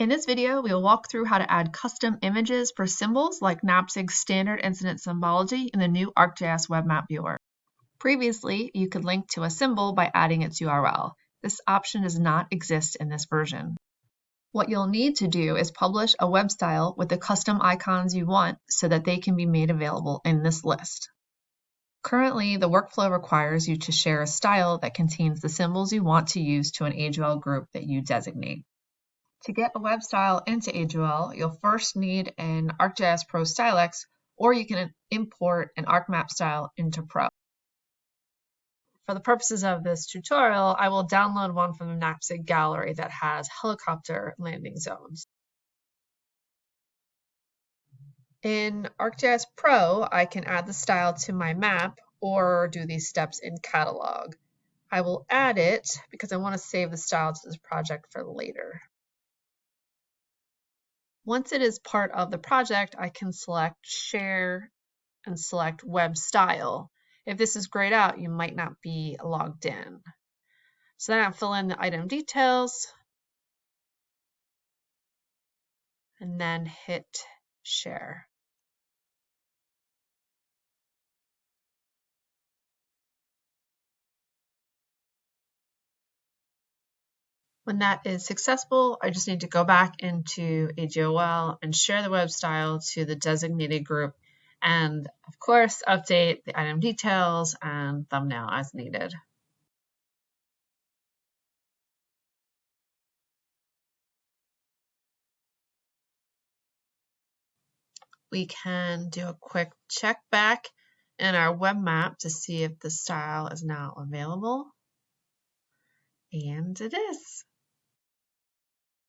In this video, we will walk through how to add custom images for symbols like NAPSIG's standard incident symbology in the new ArcGIS Web Map Viewer. Previously, you could link to a symbol by adding its URL. This option does not exist in this version. What you'll need to do is publish a web style with the custom icons you want so that they can be made available in this list. Currently, the workflow requires you to share a style that contains the symbols you want to use to an AGOL group that you designate. To get a web style into AGOL, you'll first need an ArcGIS Pro Stylex, or you can import an ArcMap style into Pro. For the purposes of this tutorial, I will download one from the NAPSIG gallery that has helicopter landing zones. In ArcGIS Pro, I can add the style to my map or do these steps in Catalog. I will add it because I want to save the style to this project for later. Once it is part of the project, I can select share and select web style. If this is grayed out, you might not be logged in. So then I fill in the item details and then hit share. When that is successful, I just need to go back into AGOL and share the web style to the designated group and of course update the item details and thumbnail as needed. We can do a quick check back in our web map to see if the style is now available. And it is.